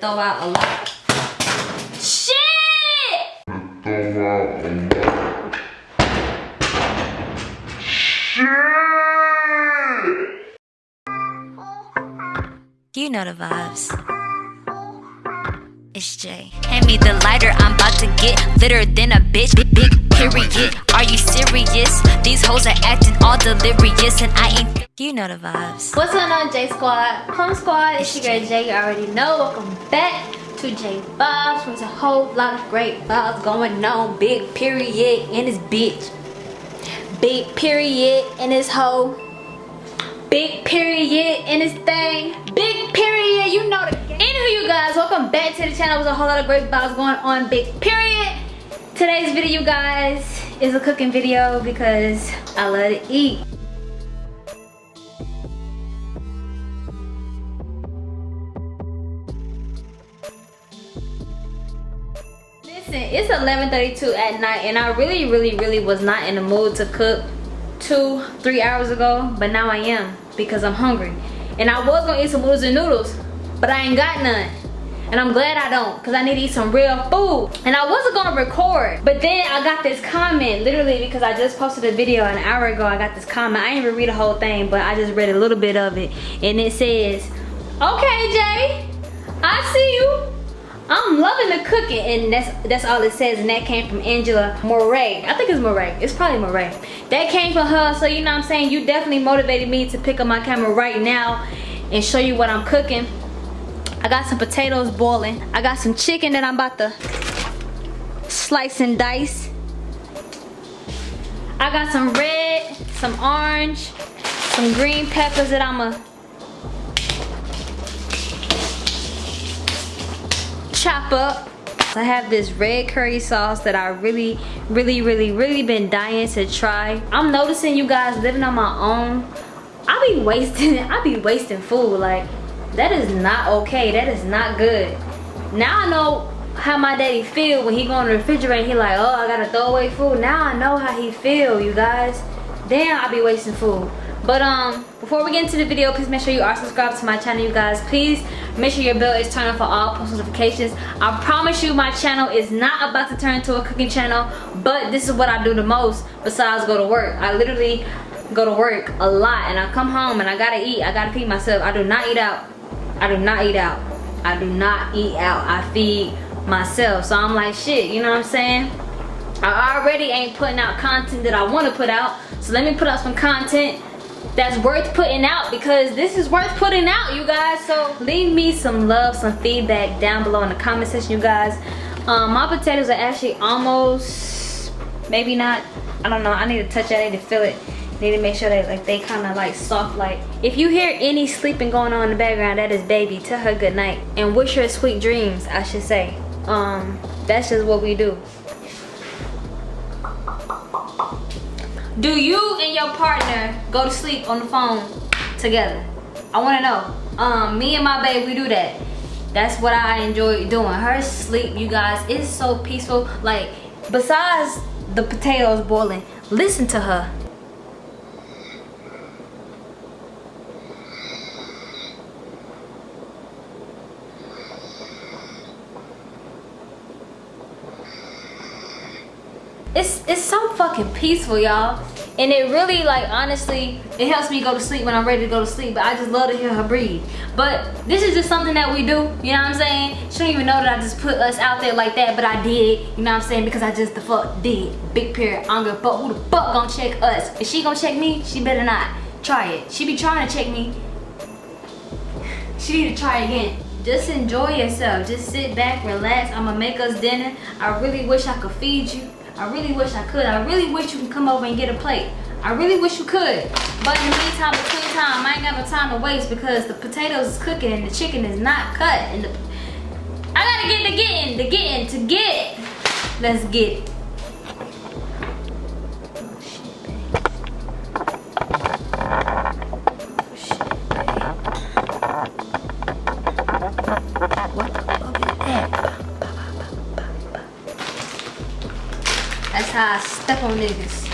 throw out a lot. Shit! You know the vibes. It's Jay. Hand me the lighter, I'm about to get litter than a bitch. Big, big period. Are you serious? These hoes are acting all delirious, and I ain't. You know the vibes. What's going on, J Squad? Plum Squad, it's your girl Jay. You already know. Welcome back to J Vibes. There's a whole lot of great vibes going on. Big period in this bitch. Big period in this hoe. Big period in this thing. Big period, you know the game. Anywho, you guys, back to the channel. There's a whole lot of great vibes going on. Big period. Today's video, you guys, is a cooking video because I love to eat. Listen, it's 11.32 at night and I really, really, really was not in the mood to cook two, three hours ago, but now I am because I'm hungry. And I was gonna eat some noodles and noodles, but I ain't got none. And I'm glad I don't, because I need to eat some real food. And I wasn't gonna record, but then I got this comment, literally because I just posted a video an hour ago, I got this comment. I didn't even read the whole thing, but I just read a little bit of it. And it says, okay, Jay, I see you. I'm loving the cooking and that's that's all it says and that came from Angela Moray. I think it's Moray. It's probably Moray. That came from her so you know what I'm saying you definitely motivated me to pick up my camera right now and show you what I'm cooking. I got some potatoes boiling. I got some chicken that I'm about to slice and dice. I got some red, some orange, some green peppers that I'ma chop up. I have this red curry sauce that I really, really, really, really been dying to try. I'm noticing you guys living on my own. I be wasting, I be wasting food. Like, that is not okay. That is not good. Now I know how my daddy feel when he go in the refrigerator he like, oh, I gotta throw away food. Now I know how he feel, you guys. Damn, I be wasting food. But um, before we get into the video, please make sure you are subscribed to my channel, you guys. Please make sure your bell is turned on for all post notifications. I promise you my channel is not about to turn into a cooking channel, but this is what I do the most besides go to work. I literally go to work a lot and I come home and I gotta eat. I gotta feed myself. I do not eat out. I do not eat out. I do not eat out. I feed myself. So I'm like, shit, you know what I'm saying? I already ain't putting out content that I want to put out. So let me put out some content that's worth putting out because this is worth putting out you guys so leave me some love some feedback down below in the comment section you guys um, my potatoes are actually almost maybe not I don't know I need to touch it I need to feel it need to make sure that like they kind of like soft like if you hear any sleeping going on in the background that is baby tell her good night and wish her sweet dreams I should say um that's just what we do Do you and your partner go to sleep on the phone together? I want to know. Um, me and my babe, we do that. That's what I enjoy doing. Her sleep, you guys, is so peaceful. Like, besides the potatoes boiling, listen to her. It's, it's so fucking peaceful, y'all. And it really like honestly it helps me go to sleep when i'm ready to go to sleep but i just love to hear her breathe. But this is just something that we do you know what i'm saying? She don't even know that i just put us out there like that but i did you know what i'm saying? Because i just the fuck did. Big period. I don't give a fuck who the fuck gonna check us. If she gonna check me she better not try it. She be trying to check me. She need to try again. Just enjoy yourself. Just sit back relax. I'm gonna make us dinner. I really wish i could feed you I really wish I could. I really wish you could come over and get a plate. I really wish you could. But in the meantime, between time, I ain't got no time to waste because the potatoes is cooking and the chicken is not cut. And the, I gotta get the getting, the getting, to get. Let's get oh, it. That's I step on.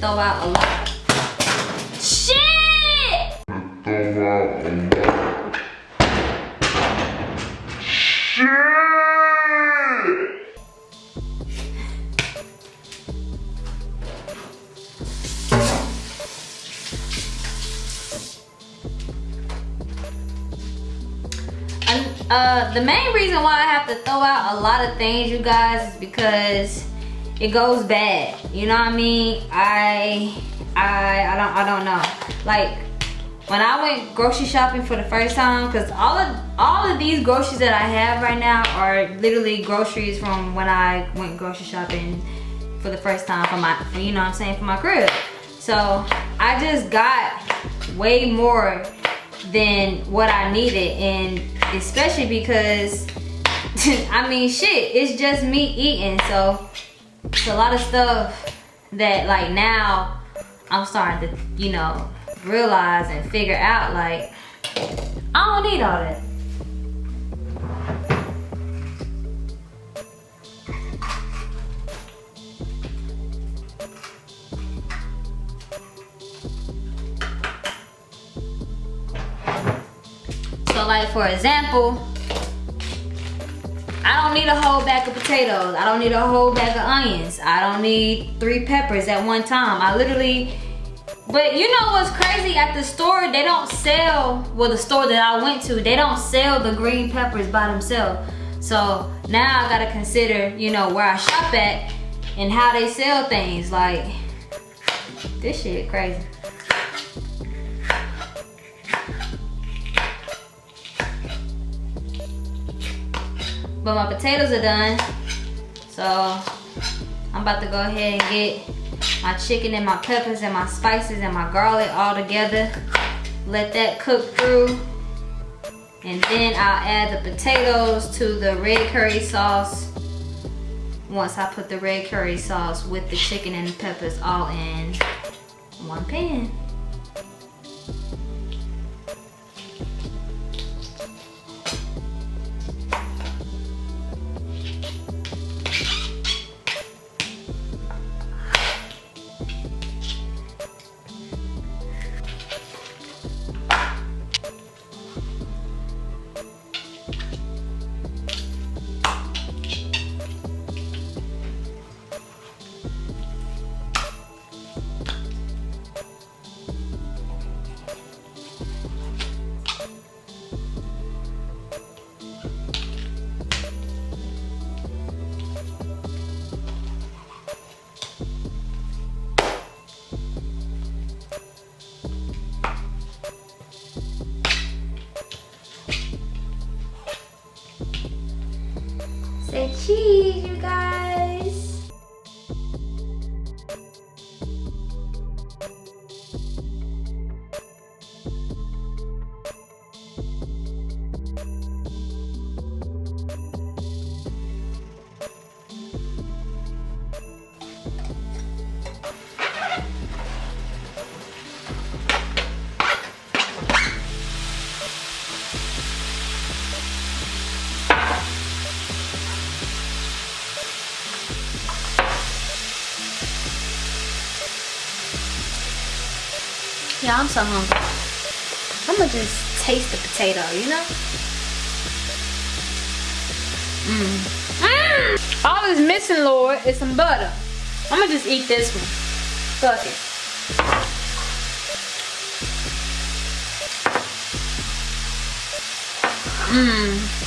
Throw out a lot. Shit! Throw out a lot. Shit! Uh, the main reason why I have to throw out a lot of things, you guys, is because it goes bad. You know what I mean? I, I, I don't, I don't know. Like when I went grocery shopping for the first time, cause all of all of these groceries that I have right now are literally groceries from when I went grocery shopping for the first time for my, you know what I'm saying, for my crib. So I just got way more than what I needed and especially because I mean shit it's just me eating so it's a lot of stuff that like now I'm starting to you know realize and figure out like I don't need all that. So like for example, I don't need a whole bag of potatoes. I don't need a whole bag of onions. I don't need three peppers at one time. I literally, but you know what's crazy? At the store, they don't sell, well the store that I went to, they don't sell the green peppers by themselves. So now I gotta consider, you know, where I shop at and how they sell things. Like, this shit crazy. But my potatoes are done. So I'm about to go ahead and get my chicken and my peppers and my spices and my garlic all together. Let that cook through. And then I'll add the potatoes to the red curry sauce. Once I put the red curry sauce with the chicken and the peppers all in one pan. Cheese, you guys. I'm so hungry. I'm gonna just taste the potato, you know? Mmm. Mmm. All is missing, Lord, is some butter. I'm gonna just eat this one. Fuck it. Mmm.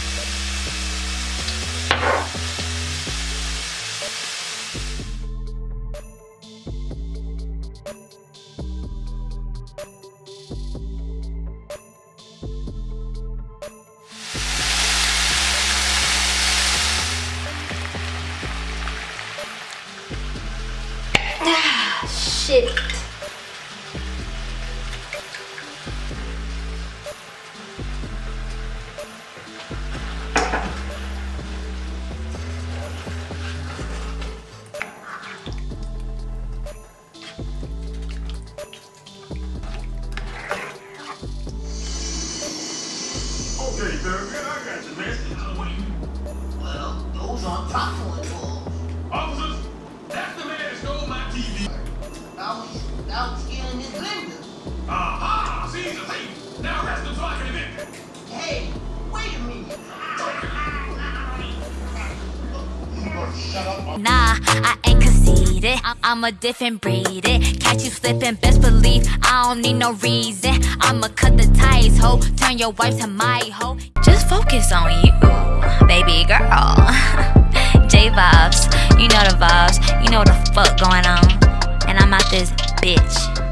Well, those aren't proper I'm a different breed. It. Catch you slipping, best believe I don't need no reason. I'ma cut the ties, ho. Turn your wife to my hoe. Just focus on you, baby girl. J vibes, you know the vibes. You know the fuck going on. And I'm out this bitch.